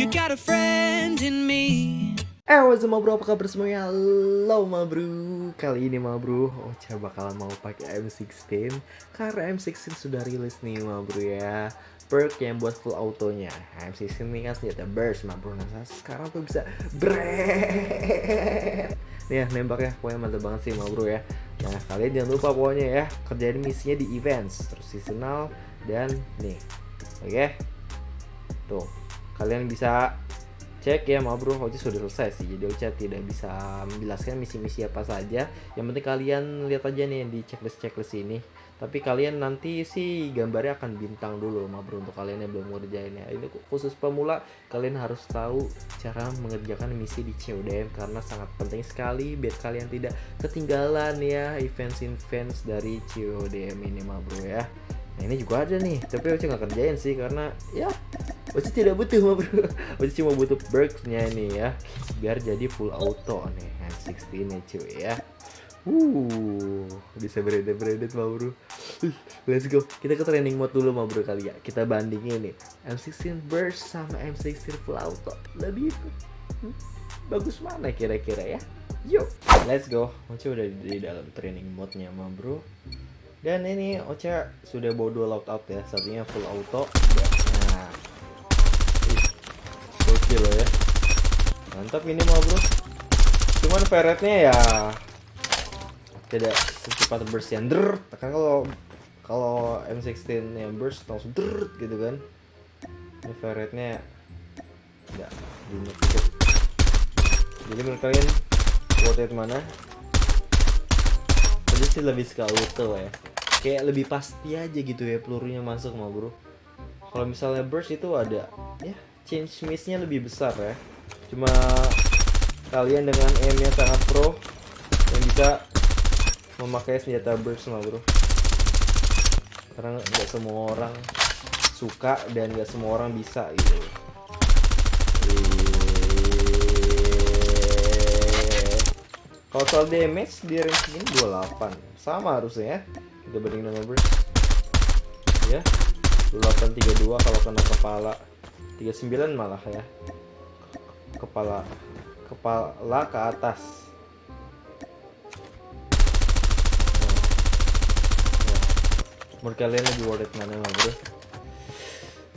You got a friend in me. Eh, what's up, bro? Apa kabar semuanya? Halo, ma bro. Kali ini, ma bro, Ocha bakalan mau pakai M16 karena M16 sudah rilis nih, ma bro ya. Perk yang buat full autonya. M16 ini kan senjata burst, ma bro. Nah, sekarang tuh bisa brand. Nih ya, nembaknya pokoknya mantap banget sih, ma bro ya. Nah, kalian jangan lupa pokoknya ya, kerjain misinya di events, terus seasonal, dan nih. Oke? Tuh, kalian bisa cek ya ma bro Ocha sudah selesai sih jadi Ocha tidak bisa menjelaskan misi-misi apa saja. Yang penting kalian lihat aja nih di checklist checklist ini. Tapi kalian nanti sih gambarnya akan bintang dulu ma bro untuk kalian yang belum ngerjainnya ini khusus pemula kalian harus tahu cara mengerjakan misi di CODM karena sangat penting sekali biar kalian tidak ketinggalan ya events-events dari CODM ini ma bro ya. Nah ini juga ada nih, tapi Oce nggak kerjain sih karena ya Oce tidak butuh mah bro. Oce cuma butuh perksnya nih ya, biar jadi full auto nih M16 nih cuy ya. Uh, bisa beredit mah bro. Let's go. Kita ke training mode dulu mah bro kali ya. Kita bandingin nih M16 burst sama M16 full auto. Lebih hmm, bagus mana kira-kira ya? Yuk, let's go. Oce udah di dalam training mode-nya mah bro dan ini Ocha sudah bawa dua loadout ya satunya full auto mantap ini mau bro. Cuman ferretnya ya tidak secepat burst yang der kan kalau kalau M16 yang burst langsung der gitu kan. Ini ferretnya enggak gitu jadi menurut kalian worth it mana? Jadi sih lebih suka auto ya. Kayak lebih pasti aja gitu ya pelurunya masuk mah bro. Kalau misalnya burst itu ada ya change miss-nya lebih besar ya cuma kalian dengan aim yang sangat pro yang bisa memakai senjata burst mah bro. Karena nggak semua orang suka dan nggak semua orang bisa gitu. Kalau soal damage di range ini 28 sama harusnya ya kita bandingin sama burst ya 2832 kalau kena kepala. 39 malah ya kepala kepala ke atas. Menurut kalian lebih worth it mana lah bro?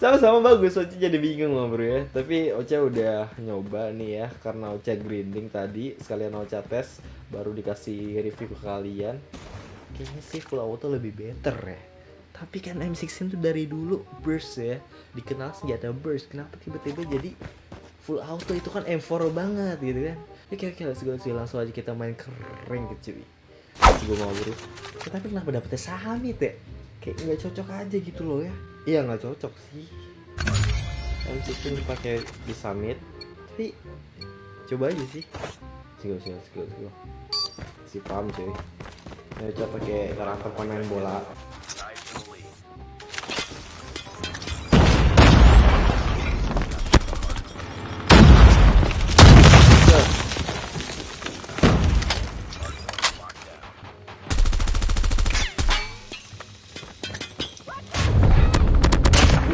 Sama-sama bagus Ocha jadi bingung lah bro ya. Tapi Ocha udah nyoba nih ya karena Ocha grinding tadi sekalian Ocha tes baru dikasih review ke kalian. Kayaknya sih full auto lebih better ya. Tapi kan M16 tuh dari dulu burst ya. Dikenal senjata burst kenapa tiba-tiba jadi full auto itu kan M4 banget gitu kan. Ya kira-kira segala sih langsung aja kita main keren gitu cuy. Gue mau bro ya, tapi kenapa dapetnya Sahamit ya? Kayak nggak cocok aja gitu loh ya. Iya nggak cocok sih. M16 dipakai di summit. Tapi coba aja sih. Sigo, sigo, sigo, sigo. Si paham cuy. Ya, coba pakai karakter pemain bola.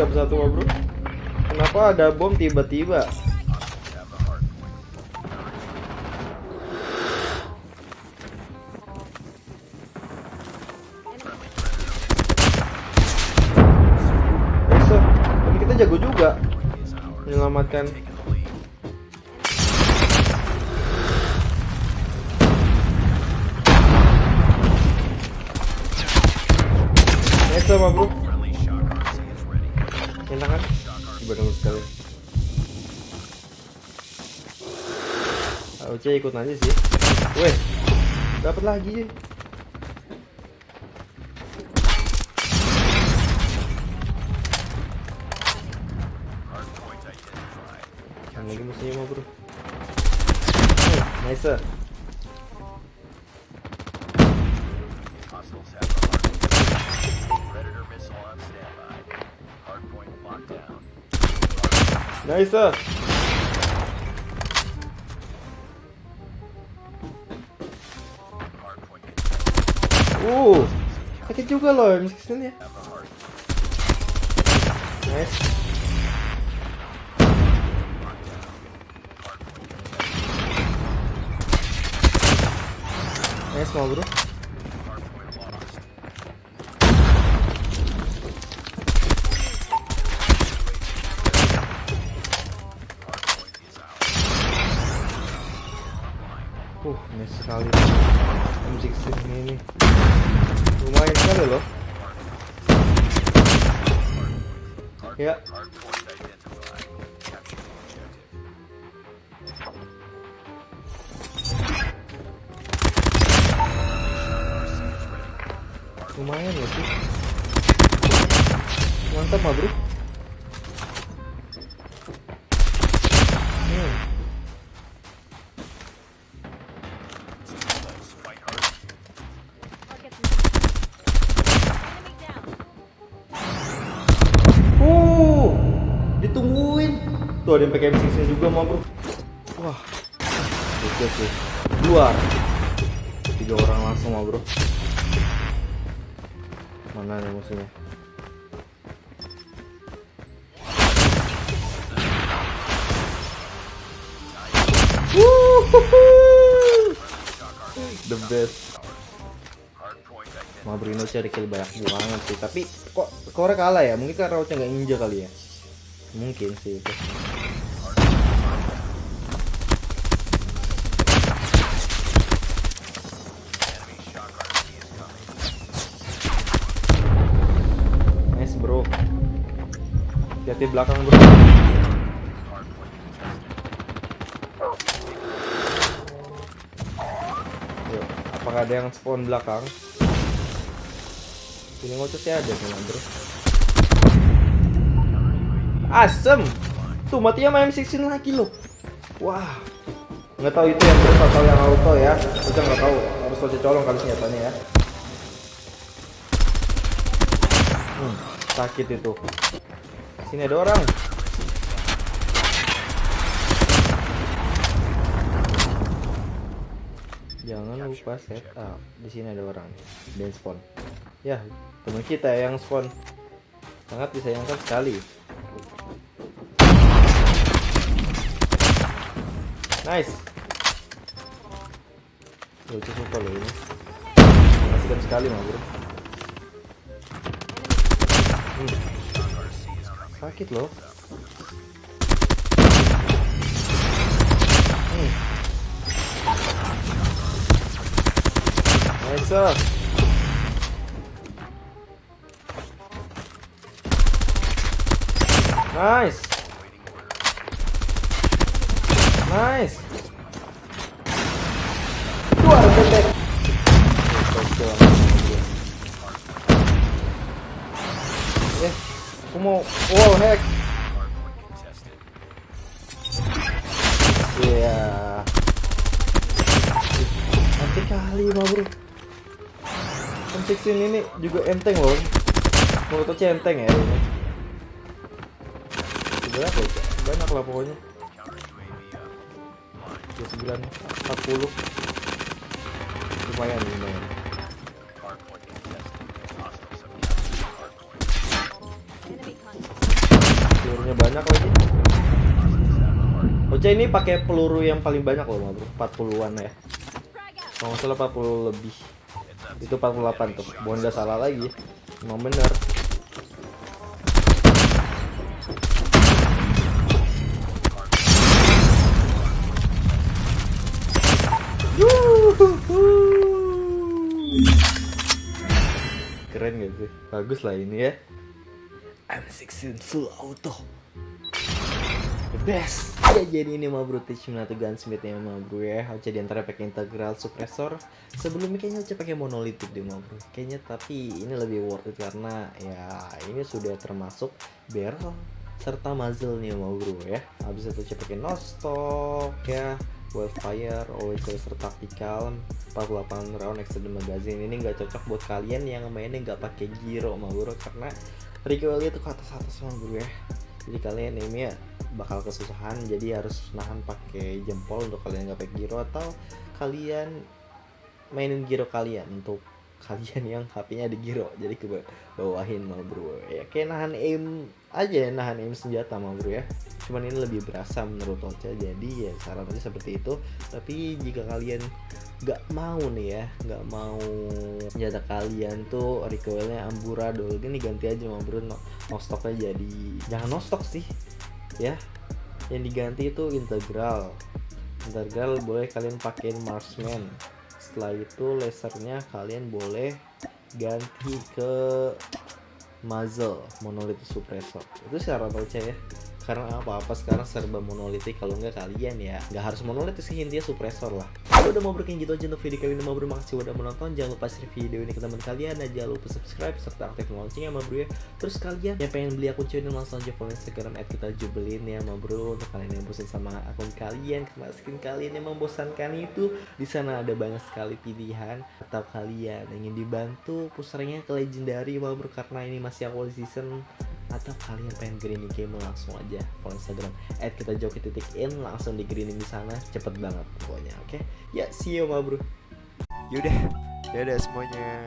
Dapat satu bro. Kenapa ada bom tiba-tiba? jago juga menyelamatkan Nice sama bro Oce ikut aja sih. Weh Dapat lagi. Lagi musuhnya mau bro. Oh, nice Nice Uh, sakit juga loh M16 nya. Nice. Nice mau bro. Uh, nice sekali M16 ini. Lumayan sekali loh. Ya. Lumayan ya sih. Mantap mah bro. Tuh ada yang pakai M16 juga mau bro. Wah, oke sih. Dua, tiga orang langsung mau bro. Mana nih musuhnya? The best. Mabrino cari kill banyak banget sih tapi kok Kore kalah ya mungkin karena Roach nggak injek kali ya mungkin sih itu nice bro hati belakang bro Yuk, apakah ada yang spawn belakang? Ini ngocok sih ada nih bro Asem! Tuh matinya main 16 lagi loh. Wah. Nggak tahu itu yang terus atau yang auto ya. Kita nggak tahu. Harus lo colong kali senjatanya ya. Hmm, Sakit itu Sini ada orang Jangan lupa setup Di sini ada orang Dan spawn Ya teman kita yang spawn Sangat disayangkan sekali Nice. Lucu suka loh ini. Mengasihkan sekali mah bro. Hmm. Sakit loh. Hmm. Nice. ah. Nice. Nice. Mau wall hack. Iya. Nanti kali mah bro. M16 ini juga enteng loh. Menurut saya enteng ya ini. Berapa ya? Banyak lah pokoknya. 29 40 lumayan lumayan pelurunya banyak lagi. Ocha ini pakai peluru yang paling banyak loh bro. 40-an ya. Kalau salah 40 lebih. Itu 48 tuh. Nggak salah lagi. Emang bener. Keren gak sih? Bagus lah ini ya. M16 full auto. Best. Ya jadi ini mah bro Teach Minato Gunsmith ya mah bro ya. Ocha di antara pakai integral suppressor. Sebelumnya kayaknya Ocha pakai monolitik deh mah bro. Kayaknya tapi ini lebih worth it karena ya ini sudah termasuk barrel serta muzzle nya mah bro ya. Habis itu Ocha pakai no stock ya. Wildfire, always laser tactical 48 round extended magazine ini nggak cocok buat kalian yang mainnya nggak pakai gyro mah bro karena recoilnya tuh ke atas atas mah bro ya jadi kalian ini ya bakal kesusahan jadi harus nahan pakai jempol untuk kalian nggak pakai gyro atau kalian mainin gyro kalian untuk kalian yang HP-nya di giro jadi ke bawahin mah bro. Ya kayak nahan aim aja ya nahan aim senjata mah bro ya. Cuman ini lebih berasa menurut Ocha jadi ya saran aja seperti itu. Tapi jika kalian nggak mau nih ya nggak mau senjata kalian tuh recoilnya amburadul gini ganti aja mah bro no, no stoknya jadi jangan no stock sih ya. Yang diganti itu integral. Integral boleh kalian pakein marksman setelah itu lasernya kalian boleh ganti ke muzzle monolith suppressor itu secara percaya ya. Karena apa-apa sekarang serba monolitik? Kalau nggak kalian ya nggak harus monolitik sih intinya suppressor lah udah mau berkin gitu aja untuk video kali ini. Mau terima kasih udah menonton. Jangan lupa share video ini ke teman kalian. Dan jangan lupa subscribe serta aktifkan loncengnya sama bro ya. Terus kalian yang pengen beli akun cuy langsung aja follow instagram at kita jubelin ya sama bro. Untuk kalian yang bosan sama akun kalian karena skin kalian yang membosankan itu di sana ada banyak sekali pilihan atau kalian ingin dibantu. Pusernya ke legendary sama bro karena ini masih awal season atau kalian pengen greening game langsung aja follow Instagram at kita joki titik in langsung di greening di sana cepet banget pokoknya oke? Ya see you ma bro Yaudah, dadah semuanya.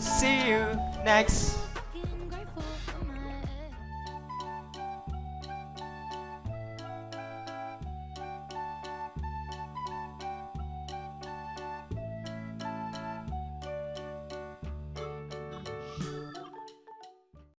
See you next